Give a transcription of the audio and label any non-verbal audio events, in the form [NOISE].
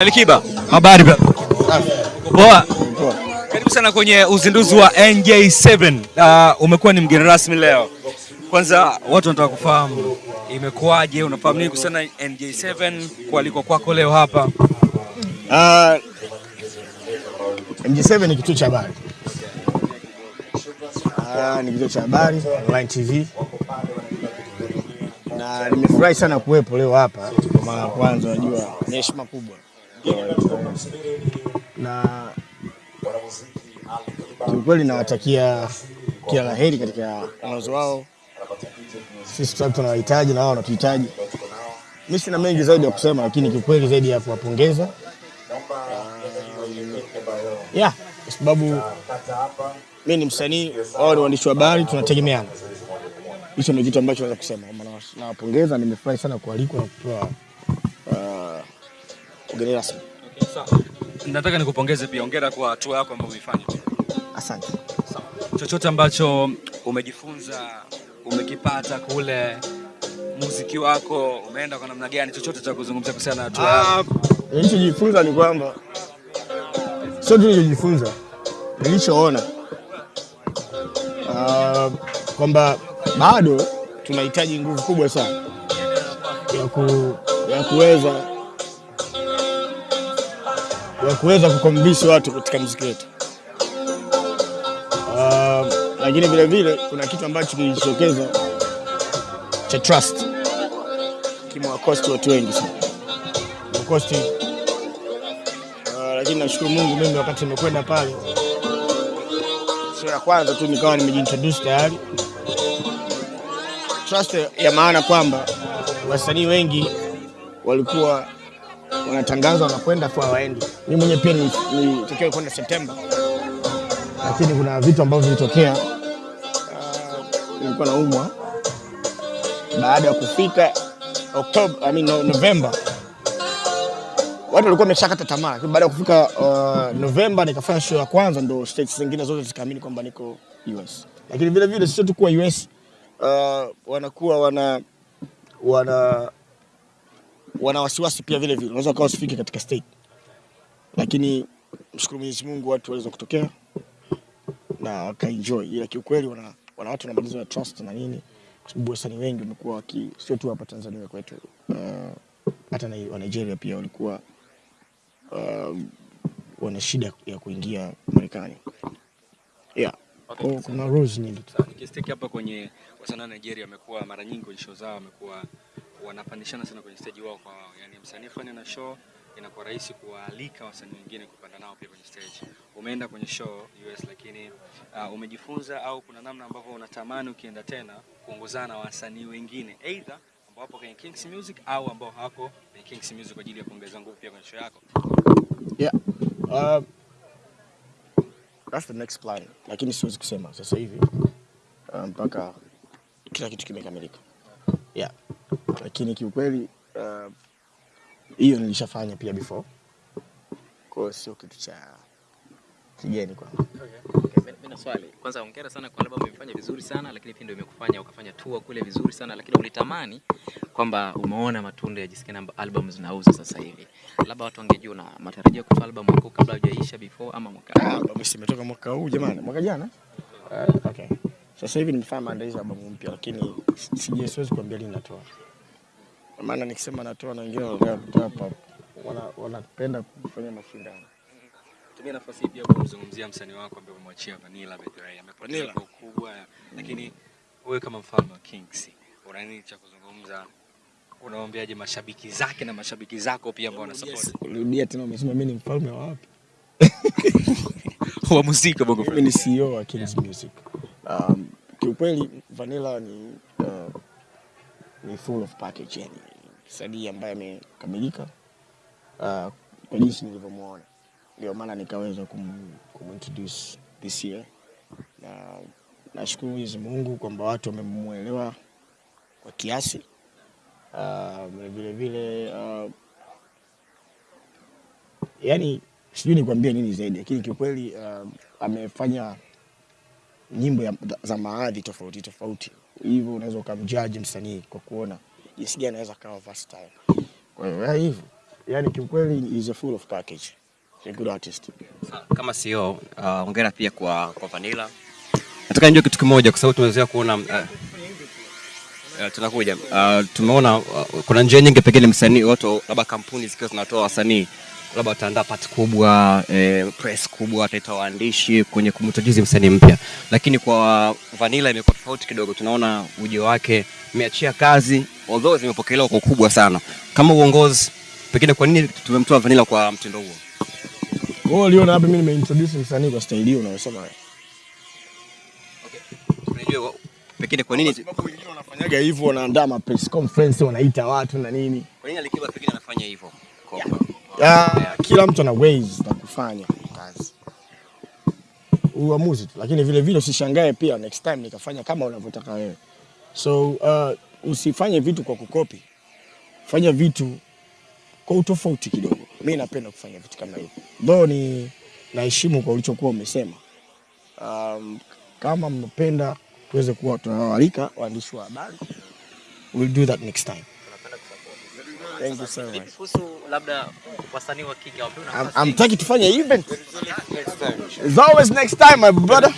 Alikiba, Habari poa. Karibu sana kwenye uzinduzi wa NJ7. Uh, umekuwa ni mgeni rasmi leo. Kwanza watu wanataka kufahamu imekuwaje, unafahamu nini kuhusiana na NJ7 kualikwa kwako leo hapa? Uh, NJ7 ni kituo cha habari. Uh, ni kituo cha habari online TV, na nimefurahi sana kuwepo leo hapa kwa mara ya kwanza. Najua ni heshima kubwa, na kiukweli nawatakia kila la heri katika mwanzo wao. Sisi kwa tunawahitaji na wao wanatuhitaji. Mi sina mengi zaidi ya kusema, lakini kiukweli zaidi ya kuwapongeza yeah, kwa sababu mi ni msanii, wao ni waandishi wa habari, tunategemeana. Hicho ndio kitu ambacho naweza kusema. Nawapongeza, nimefurahi sana kualikwa na kupewa uh, Okay, sawa. Nataka nikupongeze pia, hongera kwa hatua yako ambayo umeifanya. Asante. Sawa. Chochote ambacho umejifunza, umekipata kule muziki wako umeenda kwa namna gani, chochote cha kuzungumzia kuhusiana na hatua yako? Ah, Nilichojifunza ni kwamba sio tu nilichojifunza, nilichoona ah, kwamba bado tunahitaji nguvu kubwa sana ya, ku, ya kuweza ya kuweza kukombisi watu katika muziki wetu. Uh, lakini vile vile kuna kitu ambacho kilijitokeza cha trust kimewakosti watu wengi sana kosti Uh, lakini nashukuru Mungu mimi wakati nimekwenda pale sio ya kwanza tu nikawa nimejiintroduce tayari. Trust ya maana kwamba wasanii wengi walikuwa wanatangaza wanakwenda kwa hawaendi. Mimi mwenyewe pia nilitakiwa kwenda Septemba, lakini kuna vitu ambavyo vilitokea. Uh, nilikuwa naumwa baada ya kufika Oktoba, I mean, no- Novemba watu walikuwa wameshakata tamaa, lakini baada ya kufika uh, Novemba nikafanya show ya kwanza, ndo states zingine zote zikaamini kwamba niko US. Lakini vile vile sio tu kuwa US, uh, wanakuwa wana wana wana wasiwasi pia vile vile, unaweza ukawa usifike katika state, lakini mshukuru Mwenyezi Mungu watu waliweza kutokea na wakaenjoy, ila kiukweli wana, wana watu wanabadilisha na trust na nini, kwa sababu wasanii wengi wamekuwa waki sio tu hapa Tanzania kwetu uh, hata na wa Nigeria pia walikuwa uh, wana shida ya kuingia Marekani. Yeah. Okay, oh, kuna rules nyingi. Sawa, hapa kwenye wasanii wa Nigeria wamekuwa mara nyingi kwenye show zao wamekuwa wanapandishana sana kwenye stage wao kwa wao. Yaani msanii fulani na show inakuwa rahisi kuwaalika wasanii wengine kupanda nao pia kwenye stage. Umeenda kwenye show US lakini uh, umejifunza au kuna namna ambavyo unatamani ukienda tena kuongozana na wasanii wengine either ambao wapo kwenye Kings Music au ambao hawako kwenye Kings Music kwa ajili ya kuongeza nguvu pia kwenye show yako. Yeah. Uh, that's the next plan. Lakini siwezi kusema sasa hivi mpaka um, kila kitu kimekamilika. Yeah. Lakini kiukweli hiyo uh, hiyo nilishafanya pia before. Kwa hiyo sio kitu cha kigeni kwangu. Mimi na swali. Kwanza hongera sana kwa albamu umefanya vizuri sana lakini pia ndio imekufanya ukafanya tour kule vizuri sana lakini ulitamani kwamba umeona matunda ya jinsi gani amba- album zinauza sasa hivi. Labda watu wangejua na matarajio kutoa album yako kabla hujaisha before ama mwaka. huu. albamu imetoka mwaka huu jamani, mwaka jana. Uh, okay. Sasa hivi nimefanya maandalizi ya albamu mpya, lakini sije siwezi kuambia lini natoa, Kwa maana nikisema natoa na wengine hapa, wana wanapenda kufanya mashindano. Tumia nafasi hii pia kumzungumzia msanii wako ambaye umemwachia Vanilla by amepata kwa kubwa, lakini wewe kama mfalme wa Kings una nini cha kuzungumza? Unaombeaje mashabiki zake na mashabiki zako pia ambao wanasupport Rudia tena, umesema mimi ni mfalme wa wapi? [LAUGHS] wa muziki Bongo Mimi ni CEO wa Kings Music. Um, kiukweli Vanilla ni uh, ni full of package yani msanii ambaye amekamilika uh, kwa jinsi nilivyomwona, ndio maana nikaweza kum, this year, na nashukuru Mwenyezi Mungu kwamba watu wamemwelewa kwa kiasi. Uh, vile vile uh, yani sijui nikwambie nini zaidi, lakini kiukweli uh, amefanya nyimbo ya, za maadhi tofauti tofauti, hivyo unaweza ukamjaji msanii kwa kuona jinsi gani anaweza kawa versatile. Kwa hiyo hivyo yani kiukweli is a full of package. A good artist. Kama CEO, uh, ongera pia kwa kwa Vanilla. Nataka nijue kitu kimoja kwa sababu tumezoea kuona uh, uh, tunakuja uh, tumeona uh, kuna njia nyingi, pengine msanii watu labda kampuni zikiwa zinatoa wasanii labda wataandaa pati kubwa eh, press kubwa, wataita waandishi kwenye kumtajizi msanii mpya, lakini kwa Vanilla imekuwa tofauti kidogo. Tunaona ujio wake, imeachia kazi although zimepokelewa kwa ukubwa sana. Kama uongozi, pengine kwa nini tumemtoa Vanilla kwa mtindo huo? Wewe uliona hapa mimi nimeintroduce msanii kwa style hiyo unayosema Okay. Unajua pengine kwa nini wengine wanafanyaga hivyo wanaandaa ma press conference wanaita watu na nini. kwa nini Alikiba pengine anafanya hivyo? Kwa- yeah. kila mtu ana ways za kufanya kazi. Uamuzi tu, lakini vile vile usishangae pia next time nikafanya kama unavyotaka wewe. So uh, usifanye vitu kwa kukopi, fanya vitu kwa utofauti kidogo. Mi napenda kufanya vitu kama hivyo, though ni naheshimu kwa ulichokuwa umesema. Um, kama mnapenda tuweze kuwa tunawaalika waandishi wa habari, we'll do that next time. Thank you so much. Kuhusu labda wasanii wa kike wapewe I'm, I'm taking tufanye event. It's always next time, my brother.